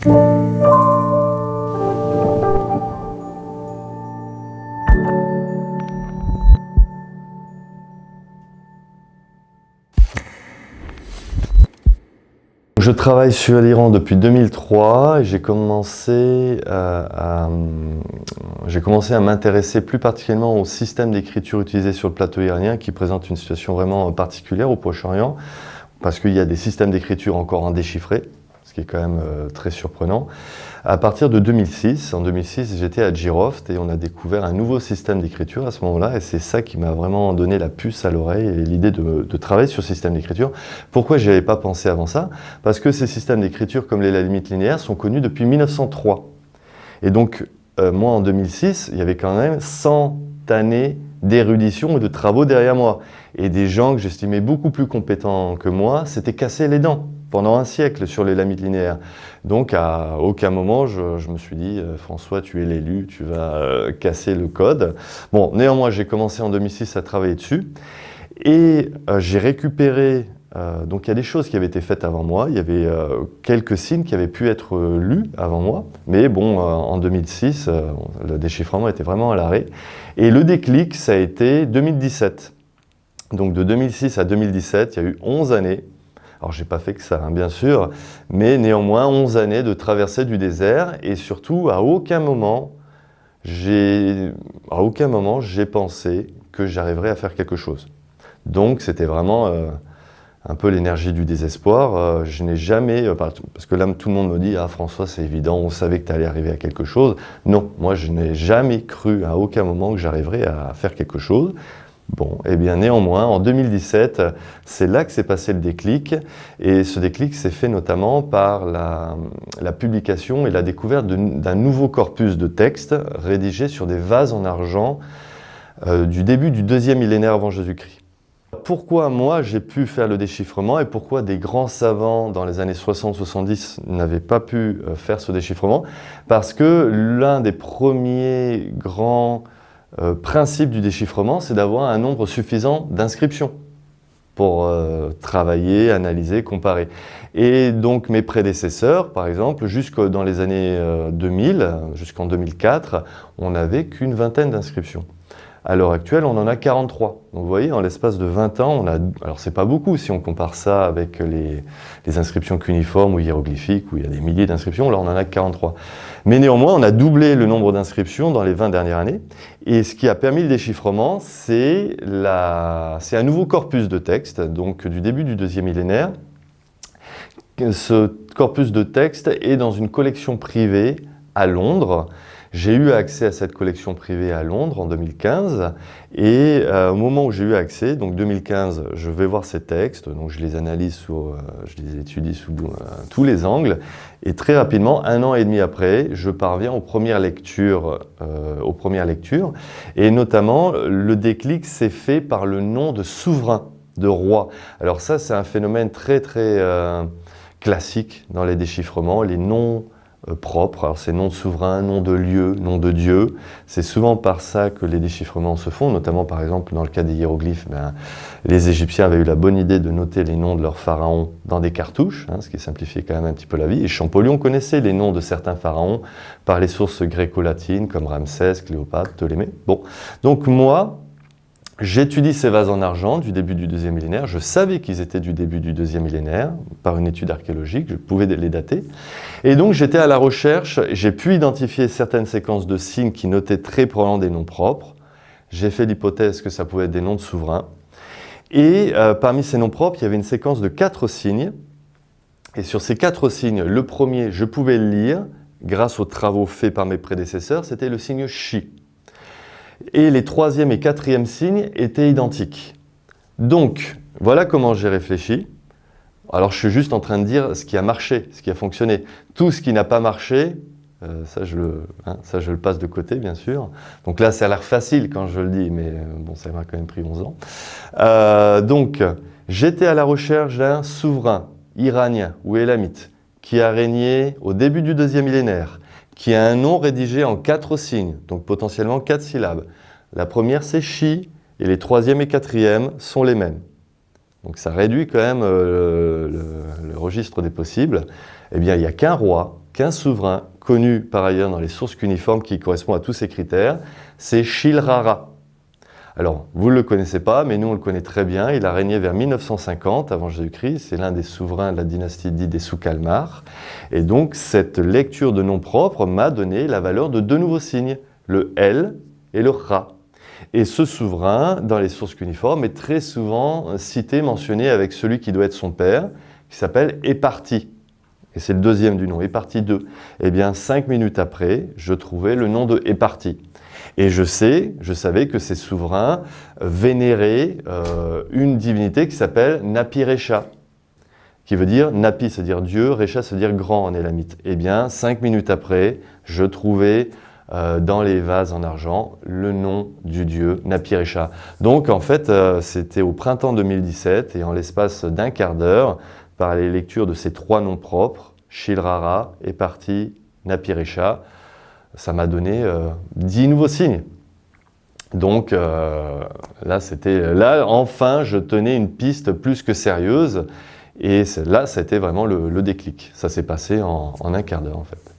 Je travaille sur l'Iran depuis 2003 et j'ai commencé à, j'ai commencé à m'intéresser plus particulièrement au système d'écriture utilisé sur le plateau iranien qui présente une situation vraiment particulière au Proche-Orient parce qu'il y a des systèmes d'écriture encore indéchiffrés, ce qui est quand même euh, très surprenant. À partir de 2006, en 2006, j'étais à Giroft et on a découvert un nouveau système d'écriture à ce moment-là et c'est ça qui m'a vraiment donné la puce à l'oreille et l'idée de, travailler sur ce système d'écriture. Pourquoi je n'y avais pas pensé avant ça? Parce que ces systèmes d'écriture comme les la limite linéaire sont connus depuis 1903. Et donc, euh, moi en 2006, il y avait quand même 100 années d'érudition et de travaux derrière moi. Et des gens que j'estimais beaucoup plus compétents que moi s'étaient cassés les dents pendant un siècle sur les lamites linéaires. Donc à aucun moment je, me suis dit euh, François tu es l'élu, tu vas euh, casser le code. Bon néanmoins j'ai commencé en 2006 à travailler dessus et euh, j'ai récupéré donc il y a des choses qui avaient été faites avant moi, il y avait quelques signes qui avaient pu être lus avant moi, mais bon, en 2006, le déchiffrement était vraiment à l'arrêt. Et le déclic, ça a été 2017. Donc de 2006 à 2017, il y a eu 11 années alors, j'ai pas fait que ça, hein, bien sûr, mais néanmoins, 11 années de traversée du désert et surtout, à aucun moment, j'ai à aucun moment j'ai pensé que j'arriverais à faire quelque chose. Donc, c'était vraiment euh, un peu l'énergie du désespoir. Euh, je n'ai jamais, euh, parce que là, tout le monde me dit « Ah, François, c'est évident, on savait que tu allais arriver à quelque chose. » Non, moi, je n'ai jamais cru à aucun moment que j'arriverais à faire quelque chose. Bon, et eh bien néanmoins, en 2017, c'est là que s'est passé le déclic, et ce déclic s'est fait notamment par la, publication et la découverte d'un nouveau corpus de textes rédigés sur des vases en argent euh, du début du deuxième millénaire avant Jésus-Christ. Pourquoi moi j'ai pu faire le déchiffrement et pourquoi des grands savants dans les années 60-70 n'avaient pas pu euh, faire ce déchiffrement? Parce que l'un des premiers grands euh, principe du déchiffrement, c'est d'avoir un nombre suffisant d'inscriptions pour euh, travailler, analyser, comparer. Et donc mes prédécesseurs, par exemple, jusque dans les années 2000, euh, jusqu'en 2004, on n'avait qu'une vingtaine d'inscriptions. À l'heure actuelle, on en a 43. Donc vous voyez, en l'espace de 20 ans, on a... Alors c'est pas beaucoup si on compare ça avec les, inscriptions cuniformes ou hiéroglyphiques, où il y a des milliers d'inscriptions, là on en a 43. Mais néanmoins, on a doublé le nombre d'inscriptions dans les 20 dernières années. Et ce qui a permis le déchiffrement, c'est un nouveau corpus de texte, donc du début du deuxième millénaire. Ce corpus de texte est dans une collection privée à Londres, j'ai eu accès à cette collection privée à Londres en 2015 et euh, au moment où j'ai eu accès, donc 2015, je vais voir ces textes, donc je les analyse, sous, euh, je les étudie sous euh, tous les angles et très rapidement, un an et demi après, je parviens aux premières lectures, aux premières lectures et notamment le déclic s'est fait par le nom de souverain, de roi. Alors ça, c'est un phénomène très très classique dans les déchiffrements, les noms propre. Alors c'est nom de souverain, nom de lieu, nom de Dieu. C'est souvent par ça que les déchiffrements se font, notamment par exemple dans le cas des hiéroglyphes, ben, les Égyptiens avaient eu la bonne idée de noter les noms de leurs pharaons dans des cartouches, hein, ce qui simplifiait quand même un petit peu la vie. Et Champollion connaissait les noms de certains pharaons par les sources gréco-latines comme Ramsès, Cléopâtre, Ptolémée. Bon, donc moi, J'étudie ces vases en argent du début du deuxième millénaire. Je savais qu'ils étaient du début du deuxième millénaire par une étude archéologique, je pouvais les dater. Et donc j'étais à la recherche, j'ai pu identifier certaines séquences de signes qui notaient très probablement des noms propres. J'ai fait l'hypothèse que ça pouvait être des noms de souverains. Et euh, parmi ces noms propres, il y avait une séquence de quatre signes. Et sur ces quatre signes, le premier, je pouvais le lire grâce aux travaux faits par mes prédécesseurs, c'était le signe Chi et les troisième et quatrième signes étaient identiques. Donc, voilà comment j'ai réfléchi. Alors, je suis juste en train de dire ce qui a marché, ce qui a fonctionné. Tout ce qui n'a pas marché, euh, ça, je le, hein, ça, je le passe de côté, bien sûr. Donc là, ça a l'air facile quand je le dis, mais euh, bon, ça m'a quand même pris 11 ans. Euh, donc, j'étais à la recherche d'un souverain iranien ou élamite qui a régné au début du deuxième millénaire, qui a un nom rédigé en quatre signes, donc potentiellement quatre syllabes. La première, c'est chi, et les troisième et quatrième sont les mêmes. Donc ça réduit quand même euh, le, registre des possibles. Eh bien, il n'y a qu'un roi qu'un souverain, connu par ailleurs dans les sources cuniformes qui correspond à tous ces critères, c'est Shilrara. Alors, vous ne le connaissez pas, mais nous on le connaît très bien. Il a régné vers 1950 avant Jésus-Christ. C'est l'un des souverains de la dynastie dite des Soukalmar. Et donc, cette lecture de nom propre m'a donné la valeur de deux nouveaux signes, le L et le Ra. Et ce souverain, dans les sources cuniformes, est très souvent cité, mentionné avec celui qui doit être son père, qui s'appelle Éparti. Et c'est le deuxième du nom, Éparti 2. Eh bien, cinq minutes après, je trouvais le nom de Éparti. Et je sais, je savais que ces souverains vénéraient euh, une divinité qui s'appelle Napi-Recha, qui veut dire Napi, c'est-à-dire Dieu, Recha, c'est-à-dire grand en élamite. Eh bien, cinq minutes après, je trouvais euh, dans les vases en argent le nom du dieu Napi-Recha. Donc, en fait, euh, c'était au printemps 2017 et en l'espace d'un quart d'heure, par les lectures de ces trois noms propres, Shilrara, Eparti, Napi-Recha, ça m'a donné euh, dix nouveaux signes. Donc euh, là, c'était là, enfin, je tenais une piste plus que sérieuse. Et là, été vraiment le, déclic. Ça s'est passé en un quart d'heure, en fait.